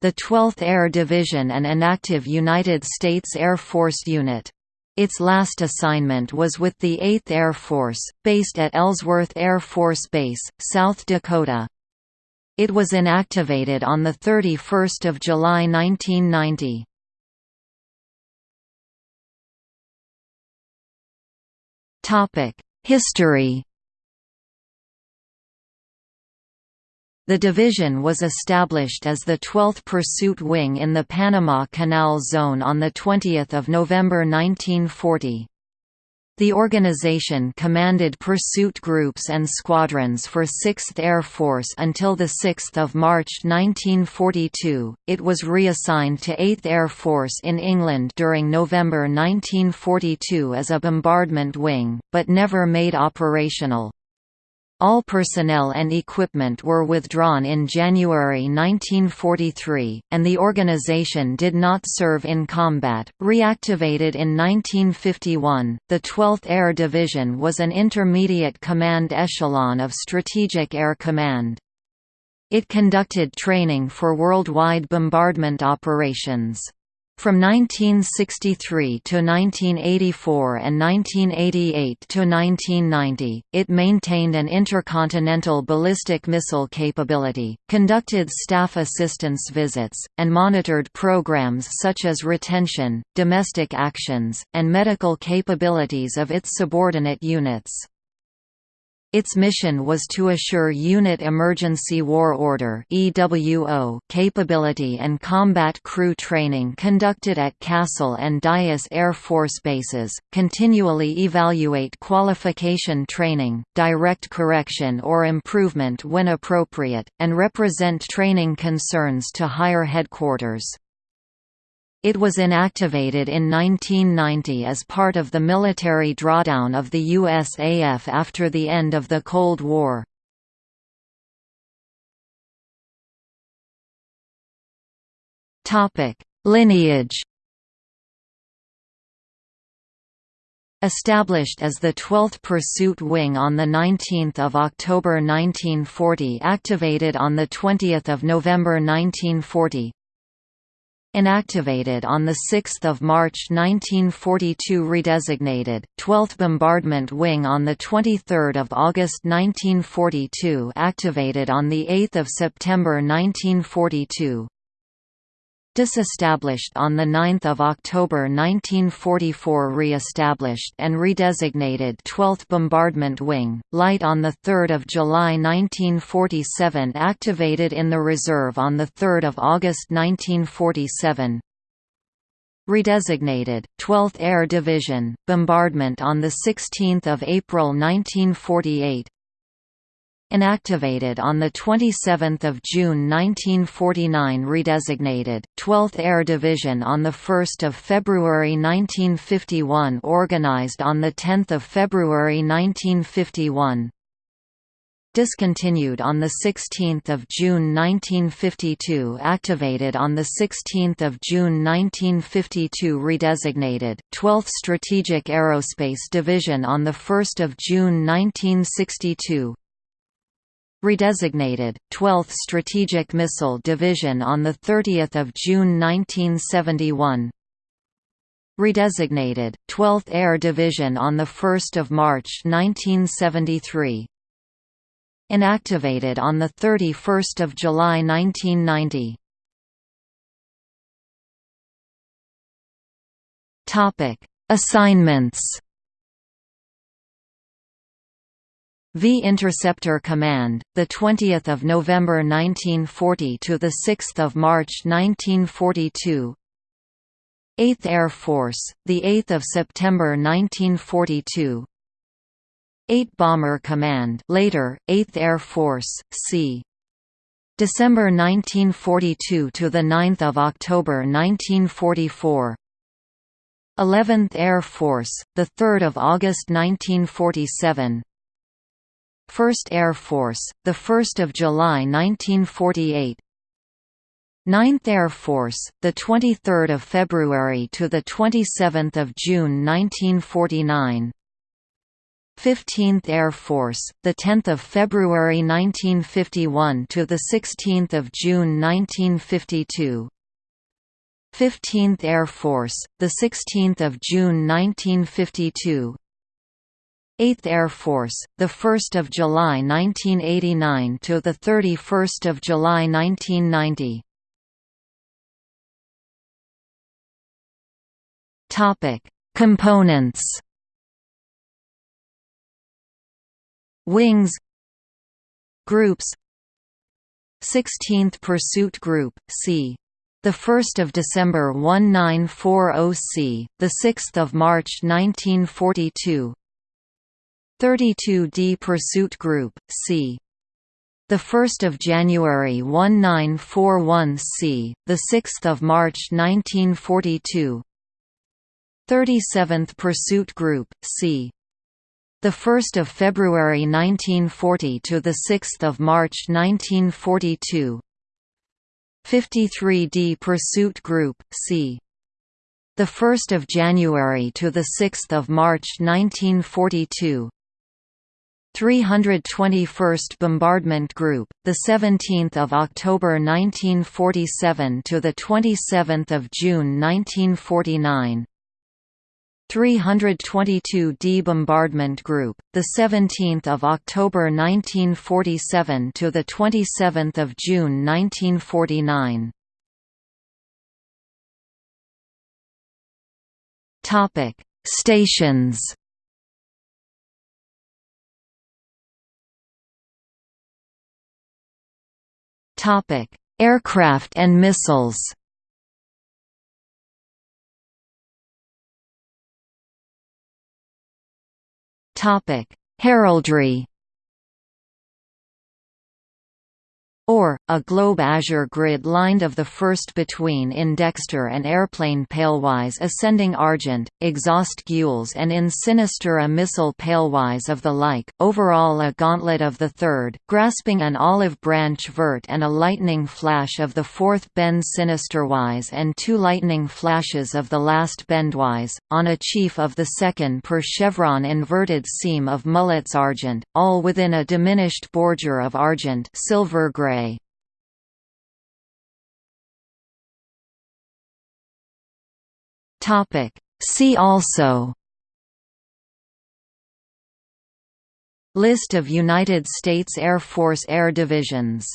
the 12th Air Division an inactive United States Air Force unit. Its last assignment was with the 8th Air Force, based at Ellsworth Air Force Base, South Dakota. It was inactivated on 31 July 1990. History The division was established as the 12th Pursuit Wing in the Panama Canal Zone on 20 November 1940. The organization commanded pursuit groups and squadrons for 6th Air Force until 6 March 1942. It was reassigned to 8th Air Force in England during November 1942 as a bombardment wing, but never made operational. All personnel and equipment were withdrawn in January 1943, and the organization did not serve in combat. Reactivated in 1951, the 12th Air Division was an intermediate command echelon of Strategic Air Command. It conducted training for worldwide bombardment operations. From 1963 to 1984 and 1988 to 1990, it maintained an intercontinental ballistic missile capability, conducted staff assistance visits, and monitored programs such as retention, domestic actions, and medical capabilities of its subordinate units. Its mission was to assure Unit Emergency War Order capability and combat crew training conducted at Castle and Dyess Air Force bases, continually evaluate qualification training, direct correction or improvement when appropriate, and represent training concerns to higher headquarters. It was inactivated in 1990 as part of the military drawdown of the USAF after the end of the Cold War. Lineage Established as the 12th Pursuit Wing on 19 October 1940 activated on 20 November 1940, Inactivated on 6 March 1942 Redesignated, 12th Bombardment Wing on 23 August 1942 Activated on 8 September 1942 Disestablished on 9 October 1944 Re-established and redesignated 12th Bombardment Wing, Light on 3 July 1947 Activated in the reserve on 3 August 1947 Redesignated, 12th Air Division, bombardment on 16 April 1948 Inactivated on 27 June 1949 Redesignated, 12th Air Division on 1 February 1951 Organized on 10 February 1951 Discontinued on 16 June 1952 Activated on 16 June 1952 Redesignated, 12th Strategic Aerospace Division on 1 June 1962 Redesignated, 12th Strategic Missile Division on 30 June 1971 Redesignated, 12th Air Division on 1 March 1973 Inactivated on 31 July 1990 topic Assignments V Interceptor Command, the 20th of November 1940 to the 6th of March 1942. 8th Air Force, the 8th of September 1942. 8 Bomber Command, later 8th Air Force, c. December 1942 to the 9th of October 1944. 11th Air Force, the 3rd of August 1947. 1st Air Force, 1 July 1948 9th Air Force, 23 February to 27 June 1949 15th Air Force, the 10th of February 1951 to the 16th of June 1952. 15th Air Force, the 16th of June 1952. 8th Air Force, the 1st of July 1989 to the 31st of July 1990. Topic: Components. Wings Groups 16th Pursuit Group, c. The 1st of December 1940 c. The 6th of March 1942. 32D Pursuit Group, c. The 1st of January 1941 c. The 6th of March 1942. 37th Pursuit Group, c. The 1st of February 1940 to the 6th of March 1942. 53D Pursuit Group, c. The 1st of January to the 6th of March 1942. 321st Bombardment Group, the 17th of October 1947 to the 27th of June 1949. 322d Bombardment Group, the 17th of October 1947 to the 27th of June 1949. Topic: Stations. Topic: Aircraft and missiles. Topic: Heraldry. Or, a globe azure grid lined of the first between in dexter and airplane palewise ascending argent, exhaust gules and in sinister a missile palewise of the like, overall a gauntlet of the third, grasping an olive branch vert and a lightning flash of the fourth bend sinisterwise and two lightning flashes of the last bendwise, on a chief of the second per chevron inverted semé of mullets argent, all within a diminished bordure of argent silver grey Topic. See also List of United States Air Force air divisions